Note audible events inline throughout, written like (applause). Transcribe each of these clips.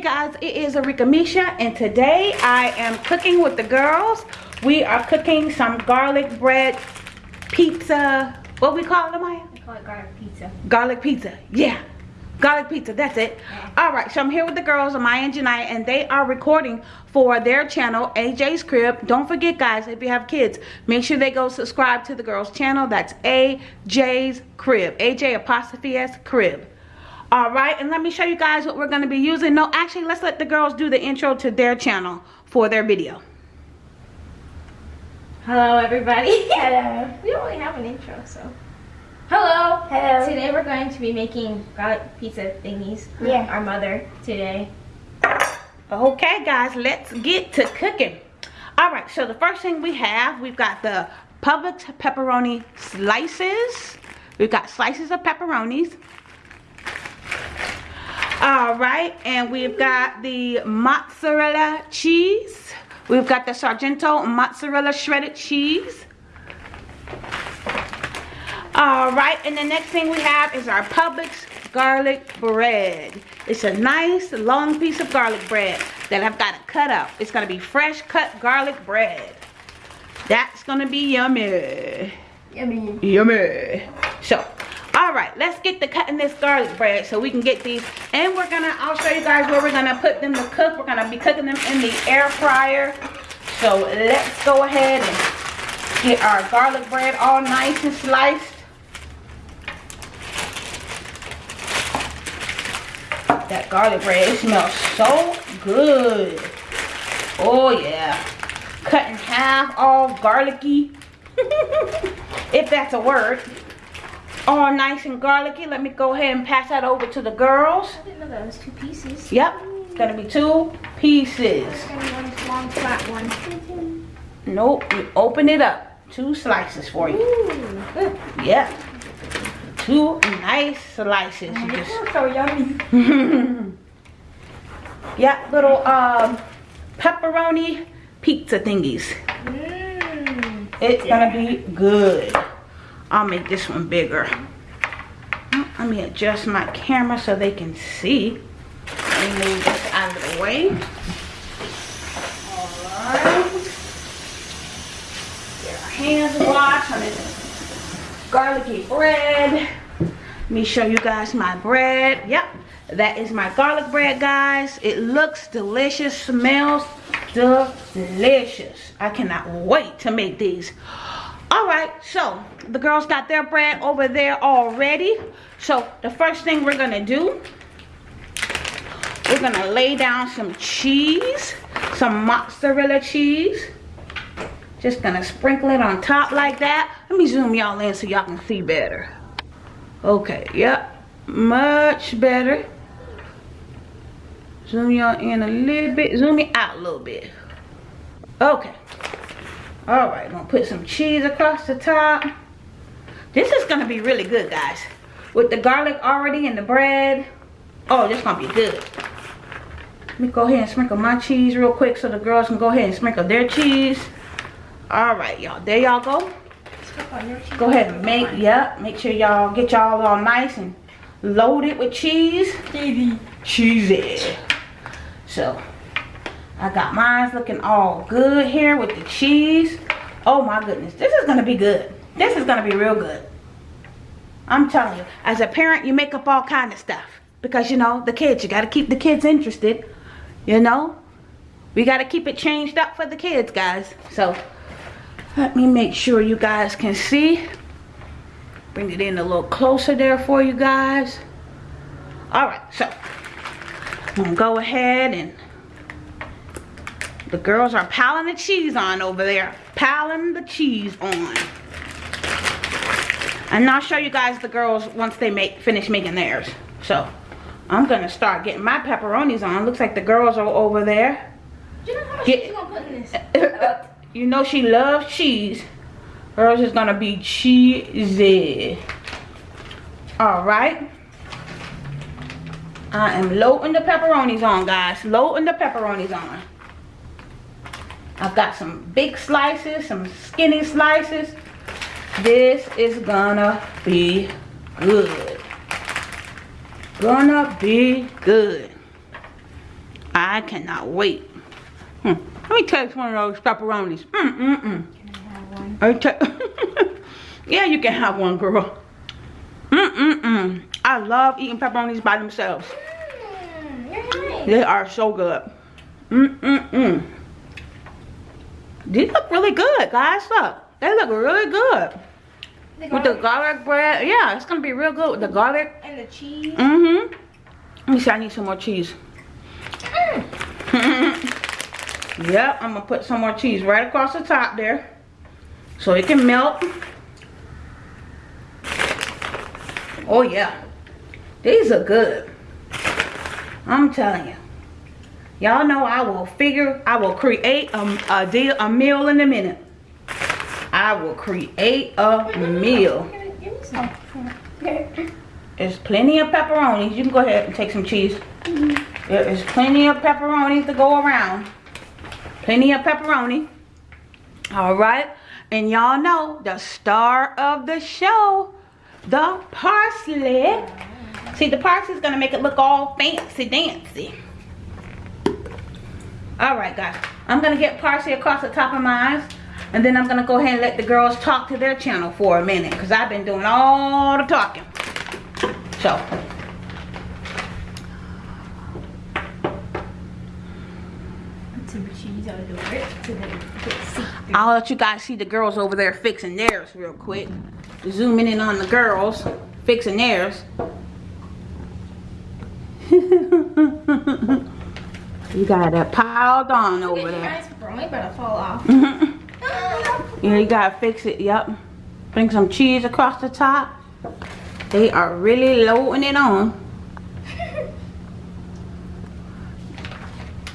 guys, it is Arika Misha and today I am cooking with the girls. We are cooking some garlic bread pizza. What we call it, Maya? We call it garlic pizza. Garlic pizza, yeah. Garlic pizza, that's it. All right, so I'm here with the girls, Maya and Janai, and they are recording for their channel, AJ's Crib. Don't forget, guys, if you have kids, make sure they go subscribe to the girls' channel. That's AJ's Crib, AJ apostrophe S Crib. All right, and let me show you guys what we're going to be using. No, actually, let's let the girls do the intro to their channel for their video. Hello, everybody. (laughs) Hello. we don't really have an intro, so. Hello. Hello. Today we're going to be making garlic pizza thingies. for Yeah. Our mother today. Okay, guys, let's get to cooking. All right, so the first thing we have, we've got the Publix pepperoni slices. We've got slices of pepperonis. All right, and we've got the mozzarella cheese. We've got the Sargento mozzarella shredded cheese. All right, and the next thing we have is our Publix garlic bread. It's a nice long piece of garlic bread that I've got to cut up. It's going to be fresh cut garlic bread. That's going to be yummy. Yummy. Yummy. So, all right, let's get to cutting this garlic bread so we can get these. And we're to, I'll show you guys where we're to put them to cook. We're to be cooking them in the air fryer. So let's go ahead and get our garlic bread all nice and sliced. That garlic bread, it smells so good. Oh yeah. Cut in half, all garlicky. (laughs) if that's a word. All nice and garlicky. Let me go ahead and pass that over to the girls. I didn't know that was two pieces. Yep, it's gonna be two pieces. One flat one. Nope, you open it up. Two slices for you. Ooh. Yep. Two nice slices. You just so yummy. (laughs) yeah, little um pepperoni pizza thingies. Mmm. It's gonna be good. I'll make this one bigger. Let me adjust my camera so they can see. Let me move this out of the way. Alright. Get our hands washed on this garlicky bread. Let me show you guys my bread. Yep, that is my garlic bread, guys. It looks delicious, smells delicious. I cannot wait to make these. All right, so the girls got their bread over there already. So the first thing we're gonna do, we're gonna lay down some cheese, some mozzarella cheese. Just gonna sprinkle it on top like that. Let me zoom y'all in so y'all can see better. Okay, yep, much better. Zoom y'all in a little bit, zoom me out a little bit. Okay. All right, I'm gonna put some cheese across the top. This is gonna be really good, guys. With the garlic already in the bread. Oh, this gonna be good. Let me go ahead and sprinkle my cheese real quick so the girls can go ahead and sprinkle their cheese. All right, y'all. There y'all go. Go ahead and make, yep, make sure y'all get y'all all nice and loaded with cheese. Cheesy. Cheesy. So, I got mine looking all good here with the cheese. Oh my goodness, this is gonna be good. This is gonna be real good. I'm telling you, as a parent, you make up all kind of stuff. Because, you know, the kids, you gotta keep the kids interested. You know? We gotta keep it changed up for the kids, guys. So, let me make sure you guys can see. Bring it in a little closer there for you guys. Alright, so I'm gonna go ahead and the girls are piling the cheese on over there. Piling the cheese on. And I'll show you guys the girls once they make finish making theirs. So I'm gonna start getting my pepperonis on. Looks like the girls are over there. You know how much Get- gonna put in this? (laughs) you know she loves cheese. Girls is gonna be cheesy. Alright. I am loading the pepperonis on, guys. Loading the pepperonis on. I've got some big slices, some skinny slices. This is gonna be good. Gonna be good. I cannot wait. Hmm. Let me taste one of those pepperonis. Mm mm mm. Can I have one? (laughs) Yeah, you can have one, girl. Mm mm mm. I love eating pepperonis by themselves. Mm, right. They are so good. Mm mm mm. These look really good, guys. Look, they look really good The with the garlic bread. Yeah, it's gonna be real good with the garlic. and the cheese. Mm-hmm. Let me see. I need some more cheese. Mm. (laughs) Yep, I'm gonna put some more cheese right across the top there, so it can melt. Oh yeah, these are good. I'm telling you. Y'all know I will figure, I will create a, a deal, a meal in a minute. I will create a meal. There's plenty of pepperonis. You can go ahead and take some cheese. There is plenty of pepperonis to go around. Plenty of pepperoni. All right. And y'all know the star of the show, the parsley. See, the parsley is going to make it look all fancy dancy. All right, guys. I'm to get parsley across the top of my eyes. And then I'm to go ahead and let the girls talk to their channel for a minute. Because I've been doing all the talking. So. I'll let you guys see the girls over there fixing theirs real quick. Zooming in on the girls fixing theirs. (laughs) you got it piled on Look over there. probably about fall off. (laughs) Yeah, you gotta fix it, yep. Bring some cheese across the top. They are really loading it on. (laughs)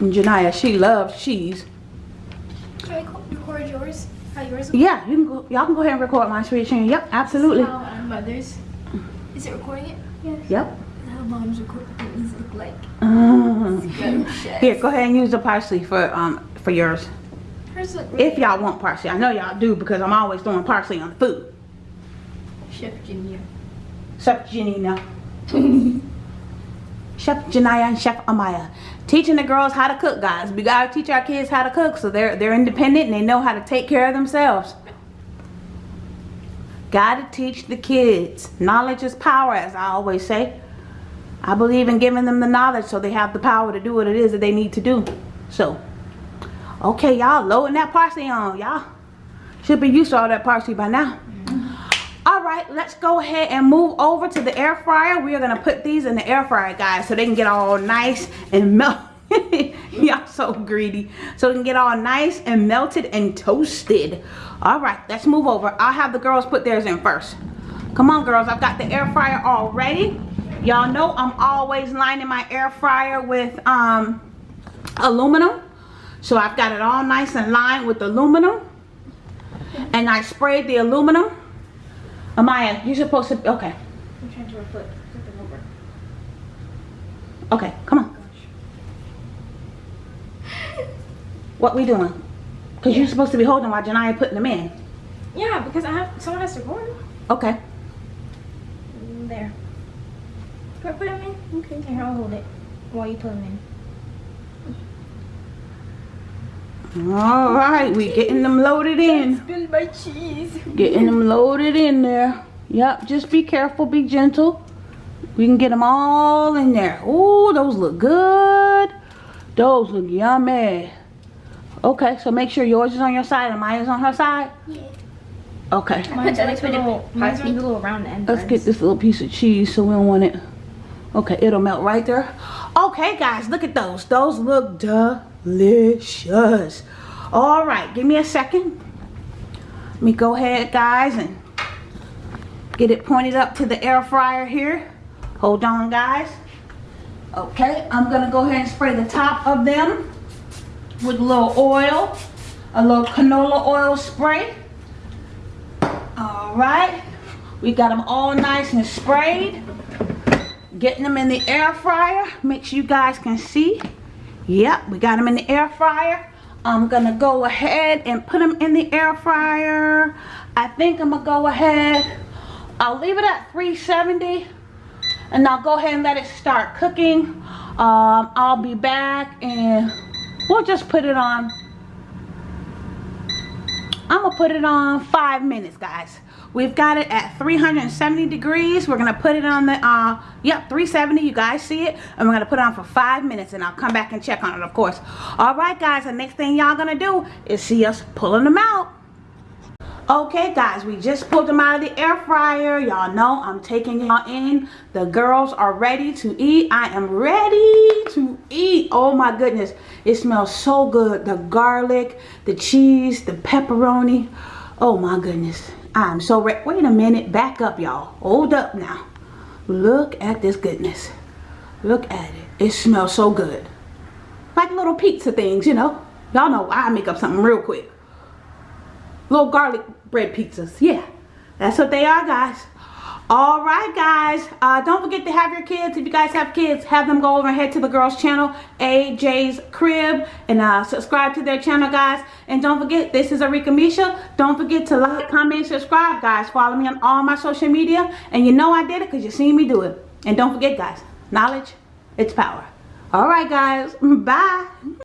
And Janaya, she loves cheese. Can I record yours? How yours Yeah, you can go, y'all can go ahead and record my sweet channel. Yep, absolutely. How our mothers. Is it recording it? Yes. Yep. How moms record look like. Go. Here, go ahead and use the parsley for um for yours. Hers look really If y'all want parsley. I know y'all do because I'm always throwing parsley on the food. Chef Junior. Chef Janina. Chef Janaya and Chef Amaya. Teaching the girls how to cook, guys. We gotta teach our kids how to cook so they're they're independent and they know how to take care of themselves. Gotta teach the kids. Knowledge is power, as I always say. I believe in giving them the knowledge so they have the power to do what it is that they need to do. So, okay, y'all loading that parsley on. Y'all should be used to all that parsley by now. Mm-hmm. All right, let's go ahead and move over to the air fryer. We are gonna put these in the air fryer, guys, so they can get all nice and (laughs) melt. (laughs) Y'all so greedy. So they can get all nice and melted and toasted. All right, let's move over. I'll have the girls put theirs in first. Come on, girls. I've got the air fryer all ready. Y'all know I'm always lining my air fryer with um, aluminum. So I've got it all nice and lined with aluminum. And I sprayed the aluminum. Amaya, you're supposed to, okay. I'm trying to flip, over. Okay, come on. What we doing? Because you're supposed to be holding while Janaya putting them in. Yeah, because I have someone has to record. Okay. Mm, There. Put, put them in. Okay. Here, I'll hold it while you put them in. All right, we getting them loaded in. Spill my cheese. Getting them loaded in there. Yep, just be careful, be gentle. We can get them all in there. Ooh, those look good. Those look yummy. Okay, so make sure yours is on your side and mine is on her side. Yeah. Okay. Mine's like the little, mine's like the little round end. Let's get this little piece of cheese so we don't want it. Okay, it'll melt right there. Okay, guys, look at those. Those look delicious. All right, give me a second. Let me go ahead, guys, and get it pointed up to the air fryer here. Hold on, guys. Okay, I'm gonna go ahead and spray the top of them with a little oil, a little canola oil spray. All right, we got them all nice and sprayed. Getting them in the air fryer. Make sure you guys can see. Yep, we got them in the air fryer. I'm gonna go ahead and put them in the air fryer. I think I'm gonna go ahead. I'll leave it at 370 and I'll go ahead and let it start cooking. Um, I'll be back and we'll just put it on. I'm gonna put it on five minutes, guys. We've got it at 370 degrees. We're gonna put it on the, uh, yep, 370. You guys see it? And we're gonna put it on for five minutes and I'll come back and check on it, of course. All right, guys, the next thing y'all gonna do is see us pulling them out. Okay, guys, we just pulled them out of the air fryer. Y'all know I'm taking y'all in. The girls are ready to eat. I am ready to eat. Oh my goodness. It smells so good. The garlic, the cheese, the pepperoni. Oh my goodness. I'm so. Wait a minute. Back up, y'all. Hold up now. Look at this goodness. Look at it. It smells so good. Like little pizza things, you know. Y'all know I make up something real quick little garlic bread pizzas yeah that's what they are guys all right guys. Uh, don't forget to have your kids. If you guys have kids have them go over and head to the girls channel aj's crib and uh, subscribe to their channel guys. And don't forget this is arika misha. Don't forget to like comment subscribe guys. Follow me on all my social media. And you know i did it because you seen me do it. And don't forget guys knowledge it's power. All right guys. (laughs) Bye